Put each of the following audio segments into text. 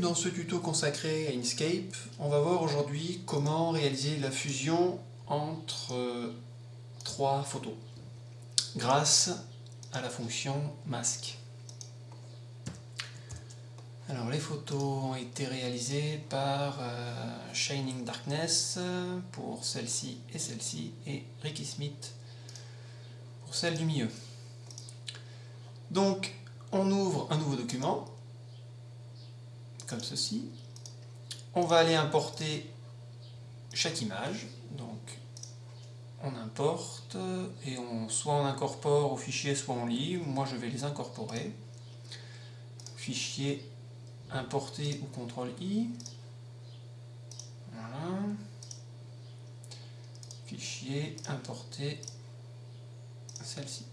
Dans ce tuto consacré à Inkscape, on va voir aujourd'hui comment réaliser la fusion entre euh, trois photos grâce à la fonction masque. Alors les photos ont été réalisées par euh, Shining Darkness pour celle-ci et celle-ci et Ricky Smith pour celle du milieu. Donc on ouvre un nouveau document ceci. On va aller importer chaque image. Donc on importe et on soit on incorpore au fichier soit on lit. Moi je vais les incorporer. Fichier importer ou CTRL I. Voilà. Fichier importer celle-ci.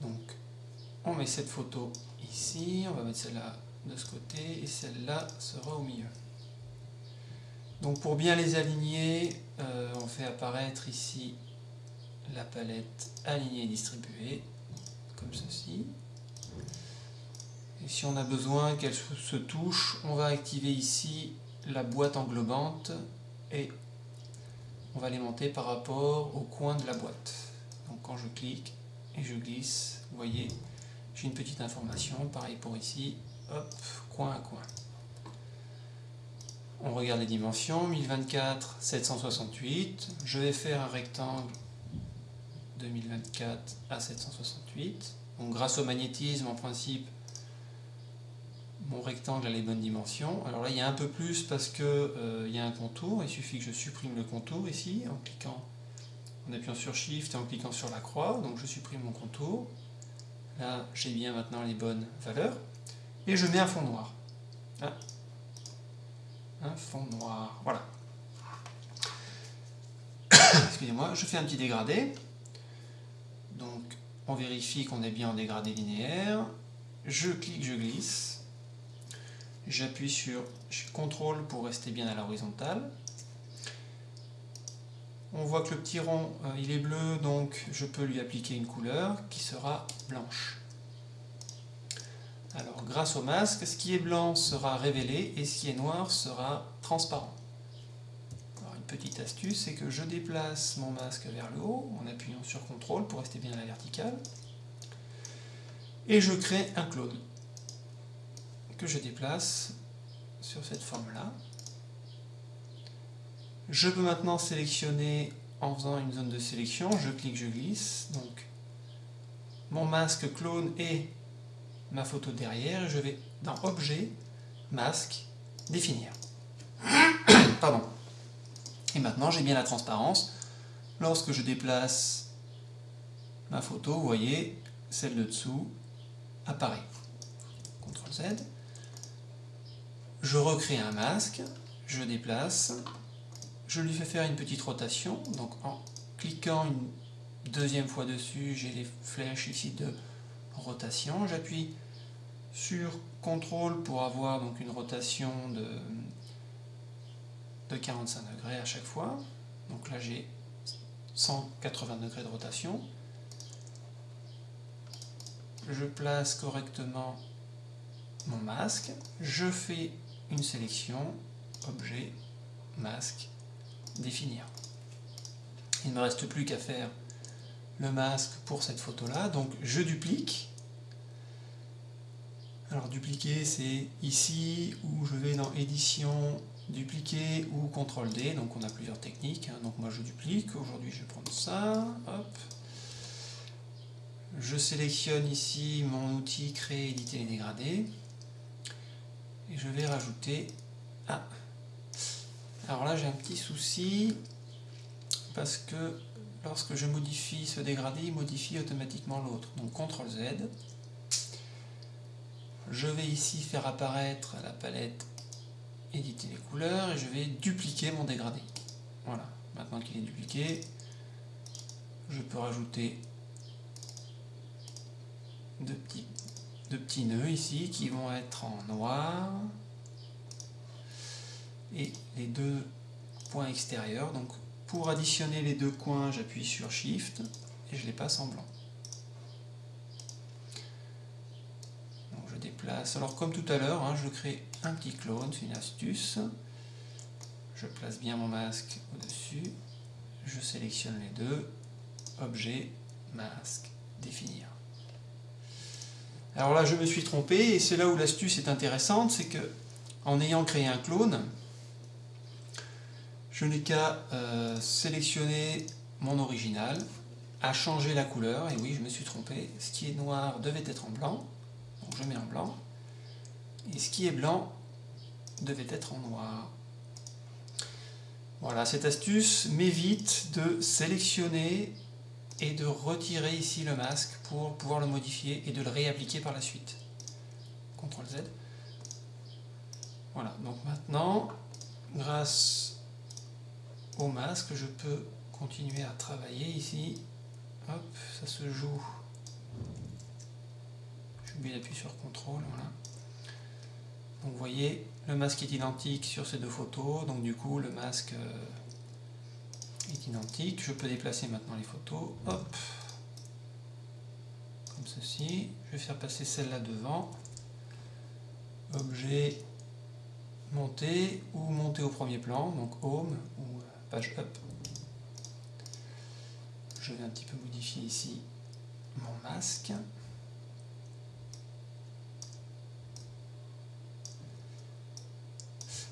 Donc on met cette photo ici, on va mettre celle-là de ce côté et celle-là sera au milieu. Donc pour bien les aligner, euh, on fait apparaître ici la palette aligner et distribuer, comme ceci. Et si on a besoin qu'elle se touche, on va activer ici la boîte englobante et on va les monter par rapport au coin de la boîte. Donc quand je clique et je glisse, vous voyez, j'ai une petite information, pareil pour ici, hop, coin à coin. On regarde les dimensions, 1024, 768, je vais faire un rectangle de 1024 à 768. Donc grâce au magnétisme, en principe, mon rectangle a les bonnes dimensions. Alors là, il y a un peu plus parce que euh, y a un contour. Il suffit que je supprime le contour ici en cliquant, en appuyant sur Shift et en cliquant sur la croix. Donc je supprime mon contour. Là, j'ai bien maintenant les bonnes valeurs. Et je mets un fond noir. Ah. Un fond noir. Voilà. Excusez-moi, je fais un petit dégradé. Donc, on vérifie qu'on est bien en dégradé linéaire. Je clique, je glisse. J'appuie sur CTRL pour rester bien à l'horizontale. On voit que le petit rond, euh, il est bleu, donc je peux lui appliquer une couleur qui sera blanche. Alors, grâce au masque, ce qui est blanc sera révélé et ce qui est noir sera transparent. Alors, une petite astuce, c'est que je déplace mon masque vers le haut en appuyant sur CTRL pour rester bien à la verticale. Et je crée un clone que je déplace sur cette forme-là. Je peux maintenant sélectionner en faisant une zone de sélection, je clique, je glisse, donc mon masque clone et ma photo derrière, je vais dans Objet, Masque, Définir. Pardon. Et maintenant j'ai bien la transparence. Lorsque je déplace ma photo, vous voyez, celle de dessous apparaît. CTRL Z. Je recrée un masque, je déplace, je lui fais faire une petite rotation, donc en cliquant une deuxième fois dessus, j'ai les flèches ici de rotation, j'appuie sur CTRL pour avoir donc une rotation de, de 45 degrés à chaque fois, donc là j'ai 180 degrés de rotation, je place correctement mon masque, je fais une sélection, objet, masque, définir. Il ne me reste plus qu'à faire le masque pour cette photo-là. Donc je duplique. Alors dupliquer, c'est ici où je vais dans édition, dupliquer ou CTRL D. Donc on a plusieurs techniques. Hein. Donc moi je duplique. Aujourd'hui je vais prendre ça. Hop. Je sélectionne ici mon outil créer, éditer et dégrader. Et je vais rajouter... Ah, alors là, j'ai un petit souci parce que lorsque je modifie ce dégradé, il modifie automatiquement l'autre. Donc CTRL Z. Je vais ici faire apparaître la palette éditer les couleurs et je vais dupliquer mon dégradé. Voilà, maintenant qu'il est dupliqué, je peux rajouter deux petits, deux petits nœuds ici qui vont être en noir et les deux points extérieurs. Donc pour additionner les deux coins, j'appuie sur Shift et je les passe en blanc. Donc je déplace place. Alors comme tout à l'heure, hein, je crée un petit clone, c'est une astuce. Je place bien mon masque au-dessus. Je sélectionne les deux. Objet, masque, définir. Alors là, je me suis trompé, et c'est là où l'astuce est intéressante, c'est que en ayant créé un clone, je n'ai qu'à euh, sélectionner mon original, à changer la couleur, et oui, je me suis trompé, ce qui est noir devait être en blanc, donc je mets en blanc, et ce qui est blanc devait être en noir. Voilà, cette astuce m'évite de sélectionner et de retirer ici le masque pour pouvoir le modifier et de le réappliquer par la suite. CTRL Z. Voilà, donc maintenant, grâce au masque, je peux continuer à travailler ici. Hop, ça se joue. J'ai oublié d'appuyer sur CTRL, voilà. Donc vous voyez, le masque est identique sur ces deux photos, donc du coup le masque euh, est identique. Je peux déplacer maintenant les photos. Hop. Comme ceci. Je vais faire passer celle-là devant. Objet, monter ou monter au premier plan, donc home ou euh, page up. Je vais un petit peu modifier ici mon masque.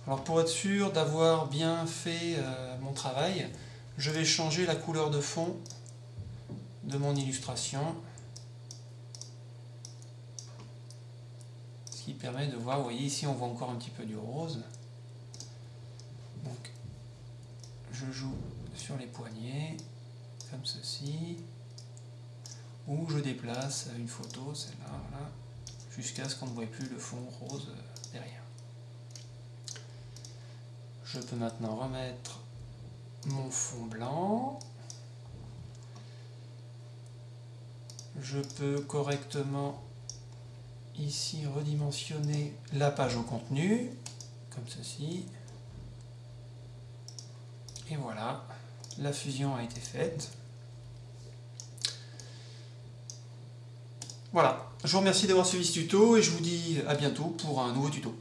Alors pour être sûr d'avoir bien fait euh, mon travail, je vais changer la couleur de fond de mon illustration. Ce qui permet de voir, vous voyez ici on voit encore un petit peu du rose. Donc je joue sur les poignets, comme ceci, ou je déplace une photo, celle-là, jusqu'à ce qu'on ne voit plus le fond rose derrière. Je peux maintenant remettre mon fond blanc. Je peux correctement ici redimensionner la page au contenu, comme ceci. Et voilà, la fusion a été faite. Voilà, je vous remercie d'avoir suivi ce tuto et je vous dis à bientôt pour un nouveau tuto.